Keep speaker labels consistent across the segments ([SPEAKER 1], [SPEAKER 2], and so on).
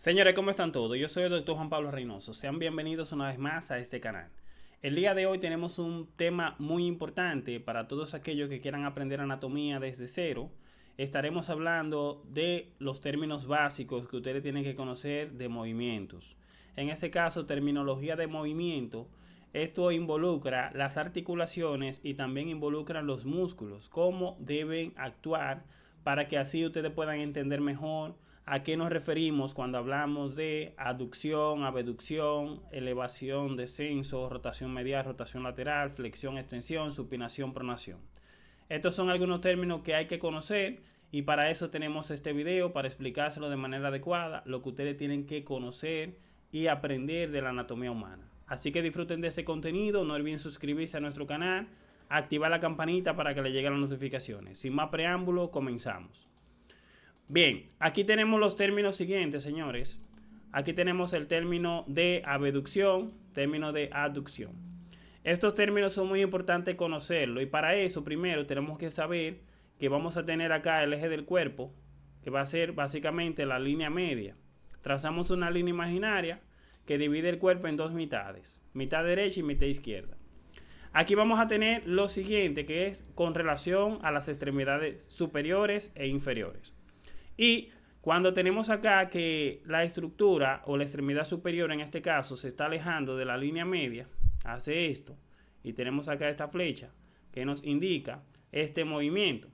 [SPEAKER 1] Señores, ¿cómo están todos? Yo soy el doctor Juan Pablo Reynoso. Sean bienvenidos una vez más a este canal. El día de hoy tenemos un tema muy importante para todos aquellos que quieran aprender anatomía desde cero. Estaremos hablando de los términos básicos que ustedes tienen que conocer de movimientos. En este caso, terminología de movimiento. Esto involucra las articulaciones y también involucra los músculos, cómo deben actuar para que así ustedes puedan entender mejor ¿A qué nos referimos cuando hablamos de aducción, abducción, elevación, descenso, rotación medial, rotación lateral, flexión, extensión, supinación, pronación? Estos son algunos términos que hay que conocer y para eso tenemos este video, para explicárselo de manera adecuada, lo que ustedes tienen que conocer y aprender de la anatomía humana. Así que disfruten de ese contenido, no olviden suscribirse a nuestro canal, activar la campanita para que le lleguen las notificaciones. Sin más preámbulo, comenzamos. Bien, aquí tenemos los términos siguientes, señores. Aquí tenemos el término de abducción, término de aducción. Estos términos son muy importantes conocerlo y para eso primero tenemos que saber que vamos a tener acá el eje del cuerpo, que va a ser básicamente la línea media. Trazamos una línea imaginaria que divide el cuerpo en dos mitades, mitad derecha y mitad izquierda. Aquí vamos a tener lo siguiente, que es con relación a las extremidades superiores e inferiores. Y cuando tenemos acá que la estructura o la extremidad superior en este caso se está alejando de la línea media, hace esto. Y tenemos acá esta flecha que nos indica este movimiento.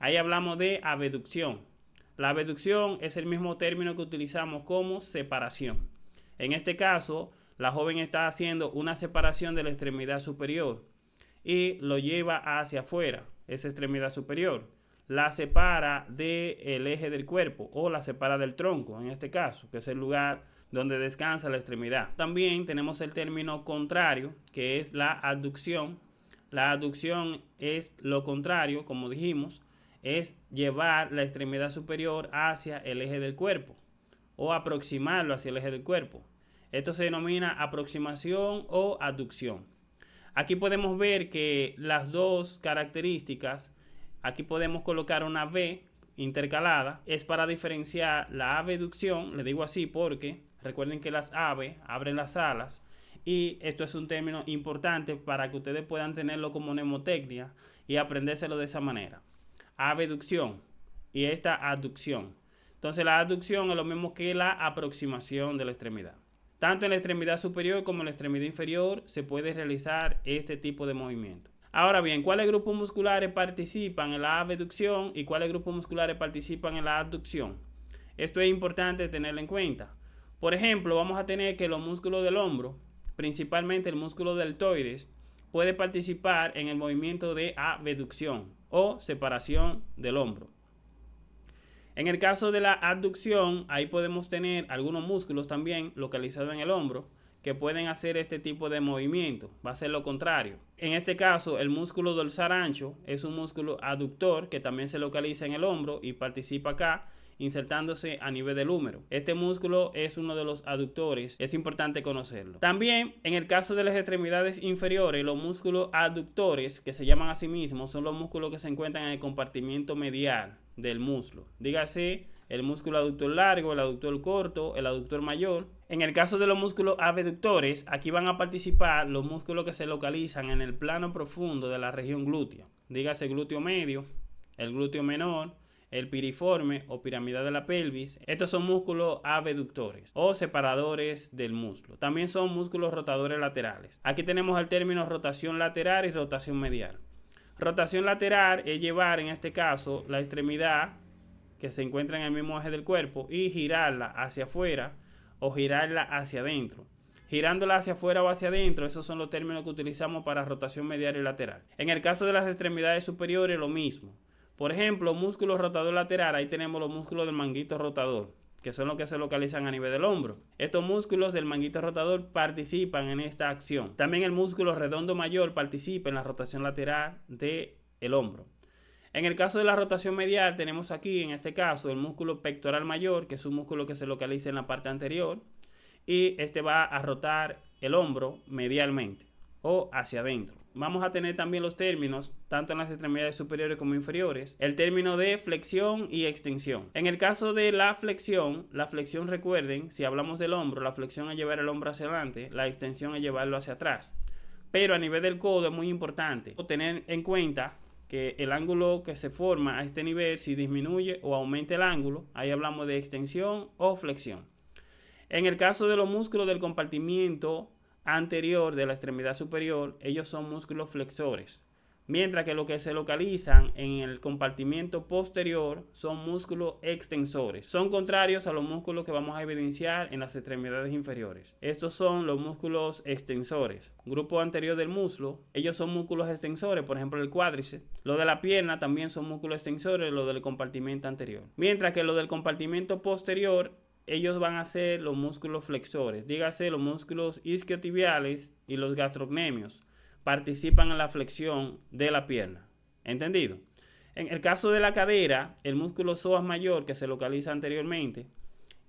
[SPEAKER 1] Ahí hablamos de abducción. La abducción es el mismo término que utilizamos como separación. En este caso, la joven está haciendo una separación de la extremidad superior y lo lleva hacia afuera, esa extremidad superior la separa del eje del cuerpo o la separa del tronco, en este caso, que es el lugar donde descansa la extremidad. También tenemos el término contrario, que es la aducción. La aducción es lo contrario, como dijimos, es llevar la extremidad superior hacia el eje del cuerpo o aproximarlo hacia el eje del cuerpo. Esto se denomina aproximación o aducción. Aquí podemos ver que las dos características Aquí podemos colocar una V intercalada. Es para diferenciar la abducción, le digo así porque recuerden que las aves abren las alas y esto es un término importante para que ustedes puedan tenerlo como mnemotecnia y aprendérselo de esa manera. Abducción y esta aducción. Entonces la aducción es lo mismo que la aproximación de la extremidad. Tanto en la extremidad superior como en la extremidad inferior se puede realizar este tipo de movimiento. Ahora bien, ¿cuáles grupos musculares participan en la abducción y cuáles grupos musculares participan en la abducción? Esto es importante tenerlo en cuenta. Por ejemplo, vamos a tener que los músculos del hombro, principalmente el músculo deltoides, puede participar en el movimiento de abducción o separación del hombro. En el caso de la abducción, ahí podemos tener algunos músculos también localizados en el hombro, que pueden hacer este tipo de movimiento. Va a ser lo contrario. En este caso, el músculo dorsal ancho es un músculo aductor que también se localiza en el hombro y participa acá insertándose a nivel del húmero. Este músculo es uno de los aductores, es importante conocerlo. También en el caso de las extremidades inferiores, los músculos aductores, que se llaman a sí mismos, son los músculos que se encuentran en el compartimiento medial del muslo. Dígase el músculo aductor largo, el aductor corto, el aductor mayor. En el caso de los músculos abductores, aquí van a participar los músculos que se localizan en el plano profundo de la región glútea. Dígase glúteo medio, el glúteo menor, el piriforme o piramidal de la pelvis. Estos son músculos abductores o separadores del músculo. También son músculos rotadores laterales. Aquí tenemos el término rotación lateral y rotación medial. Rotación lateral es llevar en este caso la extremidad que se encuentra en el mismo eje del cuerpo y girarla hacia afuera o girarla hacia adentro. Girándola hacia afuera o hacia adentro, esos son los términos que utilizamos para rotación medial y lateral. En el caso de las extremidades superiores, lo mismo. Por ejemplo, músculo rotador lateral, ahí tenemos los músculos del manguito rotador, que son los que se localizan a nivel del hombro. Estos músculos del manguito rotador participan en esta acción. También el músculo redondo mayor participa en la rotación lateral del el hombro. En el caso de la rotación medial tenemos aquí, en este caso, el músculo pectoral mayor, que es un músculo que se localiza en la parte anterior, y este va a rotar el hombro medialmente. o hacia adentro. Vamos a tener también los términos, tanto en las extremidades superiores como inferiores, el término de flexión y extensión. En el caso de la flexión, la flexión recuerden, si hablamos del hombro, la flexión es llevar el hombro hacia adelante, la extensión es llevarlo hacia atrás. Pero a nivel del codo es muy importante tener en cuenta que el ángulo que se forma a este nivel, si disminuye o aumenta el ángulo, ahí hablamos de extensión o flexión. En el caso de los músculos del compartimiento anterior de la extremidad superior, ellos son músculos flexores. Mientras que lo que se localizan en el compartimiento posterior son músculos extensores. Son contrarios a los músculos que vamos a evidenciar en las extremidades inferiores. Estos son los músculos extensores. Grupo anterior del muslo, ellos son músculos extensores, por ejemplo el cuádriceps. Lo de la pierna también son músculos extensores, lo del compartimento anterior. Mientras que lo del compartimento posterior ellos van a ser los músculos flexores, dígase los músculos isquiotibiales y los gastrocnemios, participan en la flexión de la pierna. ¿Entendido? En el caso de la cadera, el músculo psoas mayor que se localiza anteriormente,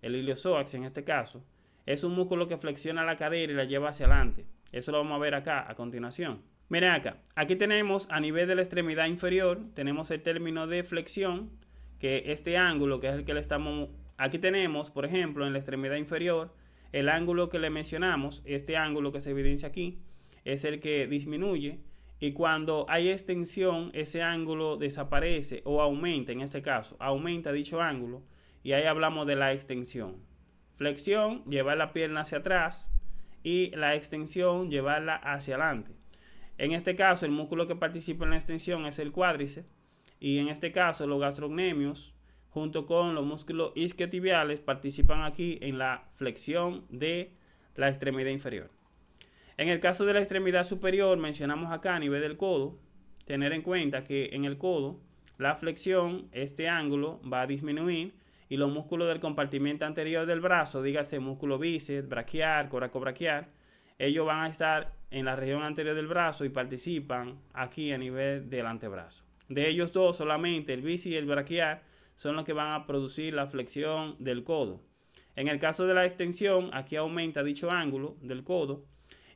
[SPEAKER 1] el iliopsoas en este caso, es un músculo que flexiona la cadera y la lleva hacia adelante. Eso lo vamos a ver acá a continuación. Miren acá, aquí tenemos a nivel de la extremidad inferior, tenemos el término de flexión, que este ángulo, que es el que le estamos Aquí tenemos, por ejemplo, en la extremidad inferior, el ángulo que le mencionamos, este ángulo que se evidencia aquí, es el que disminuye y cuando hay extensión, ese ángulo desaparece o aumenta, en este caso, aumenta dicho ángulo y ahí hablamos de la extensión. Flexión, llevar la pierna hacia atrás y la extensión, llevarla hacia adelante. En este caso, el músculo que participa en la extensión es el cuádriceps y en este caso los gastrocnemios junto con los músculos isquiotibiales participan aquí en la flexión de la extremidad inferior. En el caso de la extremidad superior, mencionamos acá a nivel del codo, tener en cuenta que en el codo la flexión, este ángulo va a disminuir y los músculos del compartimento anterior del brazo, dígase músculo bíceps, braquial, coracobraquial, ellos van a estar en la región anterior del brazo y participan aquí a nivel del antebrazo. De ellos dos solamente, el bíceps y el braquial, son los que van a producir la flexión del codo. En el caso de la extensión, aquí aumenta dicho ángulo del codo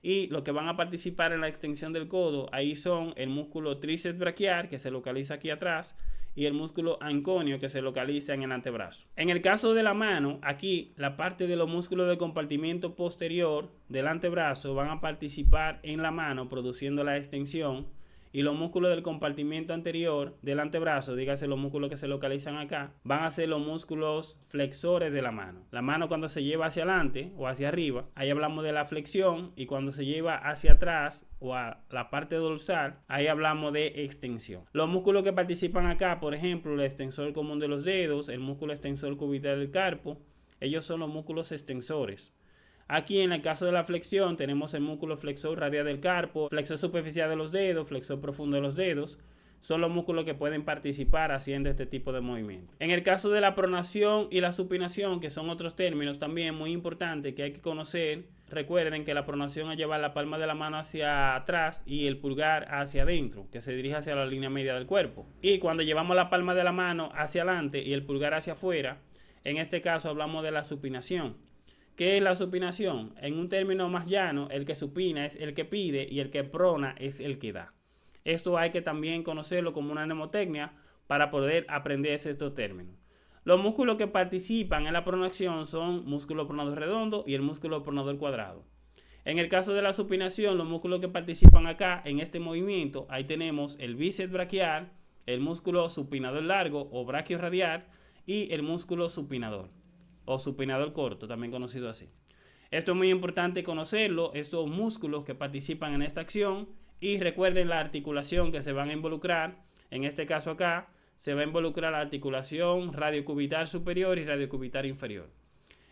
[SPEAKER 1] y los que van a participar en la extensión del codo, ahí son el músculo tríceps braquial que se localiza aquí atrás y el músculo anconio que se localiza en el antebrazo. En el caso de la mano, aquí la parte de los músculos del compartimiento posterior del antebrazo van a participar en la mano produciendo la extensión y los músculos del compartimiento anterior del antebrazo, dígase los músculos que se localizan acá, van a ser los músculos flexores de la mano. La mano cuando se lleva hacia adelante o hacia arriba, ahí hablamos de la flexión y cuando se lleva hacia atrás o a la parte dorsal, ahí hablamos de extensión. Los músculos que participan acá, por ejemplo, el extensor común de los dedos, el músculo extensor cubital del carpo, ellos son los músculos extensores. Aquí en el caso de la flexión tenemos el músculo flexor radial del carpo, flexor superficial de los dedos, flexor profundo de los dedos. Son los músculos que pueden participar haciendo este tipo de movimiento. En el caso de la pronación y la supinación, que son otros términos también muy importantes que hay que conocer, recuerden que la pronación es llevar la palma de la mano hacia atrás y el pulgar hacia adentro, que se dirige hacia la línea media del cuerpo. Y cuando llevamos la palma de la mano hacia adelante y el pulgar hacia afuera, en este caso hablamos de la supinación. ¿Qué es la supinación? En un término más llano, el que supina es el que pide y el que prona es el que da. Esto hay que también conocerlo como una mnemotecnia para poder aprenderse estos términos. Los músculos que participan en la pronación son músculo pronador redondo y el músculo pronador cuadrado. En el caso de la supinación, los músculos que participan acá en este movimiento, ahí tenemos el bíceps braquial, el músculo supinador largo o radial y el músculo supinador o supinador corto, también conocido así. Esto es muy importante conocerlo, estos músculos que participan en esta acción y recuerden la articulación que se van a involucrar, en este caso acá, se va a involucrar la articulación radiocubital superior y radiocubital inferior.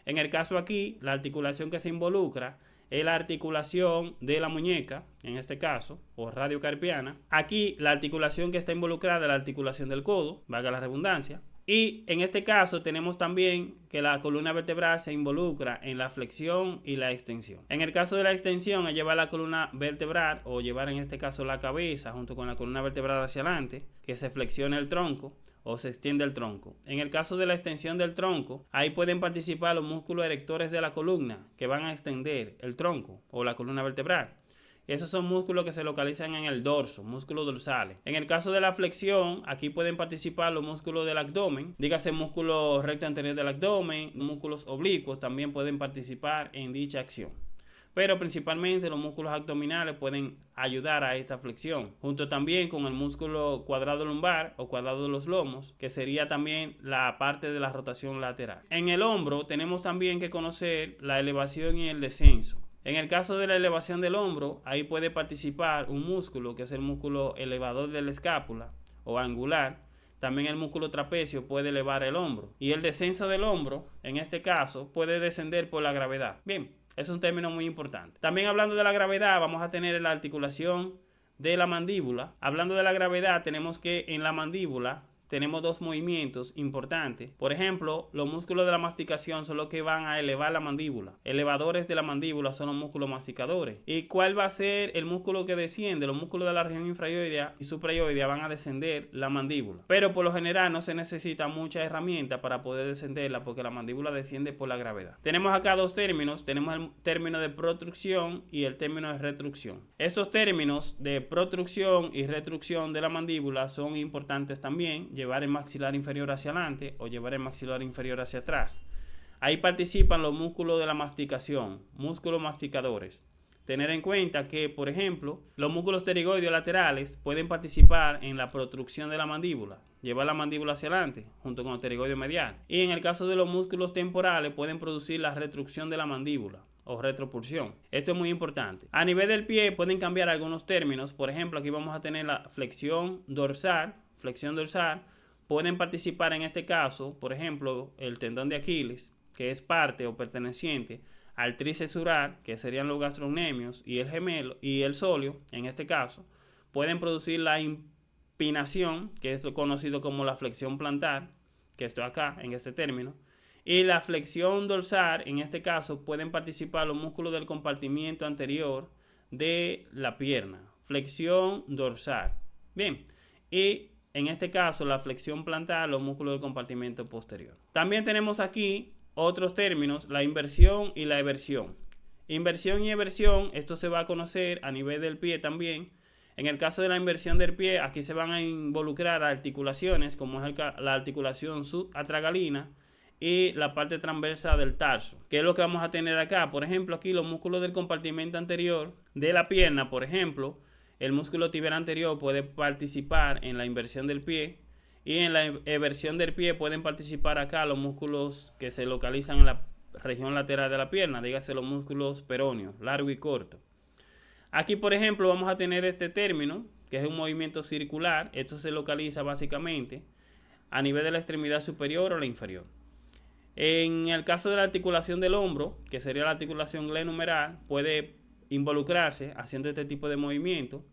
[SPEAKER 1] En el caso aquí, la articulación que se involucra es la articulación de la muñeca, en este caso, o radiocarpiana. Aquí la articulación que está involucrada es la articulación del codo, valga la redundancia. Y en este caso tenemos también que la columna vertebral se involucra en la flexión y la extensión. En el caso de la extensión es llevar la columna vertebral o llevar en este caso la cabeza junto con la columna vertebral hacia adelante, que se flexione el tronco o se extiende el tronco. En el caso de la extensión del tronco, ahí pueden participar los músculos erectores de la columna que van a extender el tronco o la columna vertebral. Esos son músculos que se localizan en el dorso, músculos dorsales. En el caso de la flexión, aquí pueden participar los músculos del abdomen, dígase músculo recto anterior del abdomen, músculos oblicuos también pueden participar en dicha acción pero principalmente los músculos abdominales pueden ayudar a esta flexión, junto también con el músculo cuadrado lumbar o cuadrado de los lomos, que sería también la parte de la rotación lateral. En el hombro tenemos también que conocer la elevación y el descenso. En el caso de la elevación del hombro, ahí puede participar un músculo que es el músculo elevador de la escápula o angular. También el músculo trapecio puede elevar el hombro. Y el descenso del hombro, en este caso, puede descender por la gravedad. Bien, es un término muy importante. También hablando de la gravedad, vamos a tener la articulación de la mandíbula. Hablando de la gravedad, tenemos que en la mandíbula tenemos dos movimientos importantes. Por ejemplo, los músculos de la masticación son los que van a elevar la mandíbula. Elevadores de la mandíbula son los músculos masticadores. ¿Y cuál va a ser el músculo que desciende? Los músculos de la región infrayoidea y suprayoidea van a descender la mandíbula. Pero por lo general no se necesita mucha herramienta para poder descenderla porque la mandíbula desciende por la gravedad. Tenemos acá dos términos. Tenemos el término de protrucción y el término de retrucción. Estos términos de protrucción y retrucción de la mandíbula son importantes también llevar el maxilar inferior hacia adelante o llevar el maxilar inferior hacia atrás. Ahí participan los músculos de la masticación, músculos masticadores. Tener en cuenta que, por ejemplo, los músculos pterigoides laterales pueden participar en la protrucción de la mandíbula, llevar la mandíbula hacia adelante, junto con el pterigoideo medial. Y en el caso de los músculos temporales, pueden producir la retrucción de la mandíbula o retropulsión. Esto es muy importante. A nivel del pie pueden cambiar algunos términos. Por ejemplo, aquí vamos a tener la flexión dorsal, flexión dorsal, pueden participar en este caso, por ejemplo, el tendón de Aquiles, que es parte o perteneciente al tricesural, que serían los gastrocnemios, y el gemelo y el solio, en este caso, pueden producir la impinación, que es lo conocido como la flexión plantar, que estoy acá en este término, y la flexión dorsal, en este caso, pueden participar los músculos del compartimiento anterior de la pierna. Flexión dorsal. Bien, y en este caso la flexión plantar, los músculos del compartimento posterior. También tenemos aquí otros términos, la inversión y la eversión. Inversión y eversión, esto se va a conocer a nivel del pie también. En el caso de la inversión del pie, aquí se van a involucrar articulaciones, como es la articulación subatragalina y la parte transversa del tarso. ¿Qué es lo que vamos a tener acá? Por ejemplo, aquí los músculos del compartimento anterior de la pierna, por ejemplo, el músculo tibial anterior puede participar en la inversión del pie y en la eversión del pie pueden participar acá los músculos que se localizan en la región lateral de la pierna, dígase los músculos peróneos, largo y corto. Aquí, por ejemplo, vamos a tener este término, que es un movimiento circular. Esto se localiza básicamente a nivel de la extremidad superior o la inferior. En el caso de la articulación del hombro, que sería la articulación glenumeral, puede involucrarse haciendo este tipo de movimiento.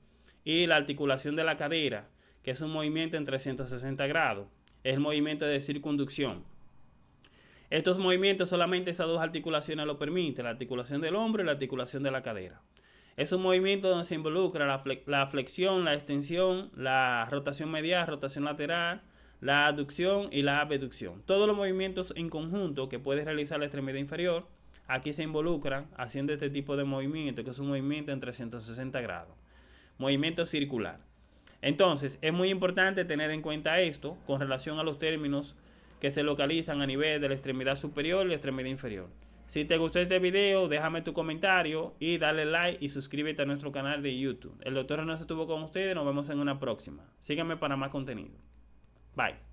[SPEAKER 1] Y la articulación de la cadera, que es un movimiento en 360 grados. Es el movimiento de circunducción. Estos movimientos solamente esas dos articulaciones lo permiten, la articulación del hombro y la articulación de la cadera. Es un movimiento donde se involucra la, flexión, la extensión, la rotación medial, rotación lateral, la aducción y la abducción. Todos los movimientos en conjunto que puede realizar la extremidad inferior aquí se involucran haciendo este tipo de movimiento, que es un movimiento en 360 grados. Movimiento circular. Entonces, es muy importante tener en cuenta esto con relación a los términos que se localizan a nivel de la extremidad superior y la extremidad inferior. Si te gustó este video, déjame tu comentario y dale like y suscríbete a nuestro canal de YouTube. El doctor no estuvo con ustedes, nos vemos en una próxima. Síganme para más contenido. Bye.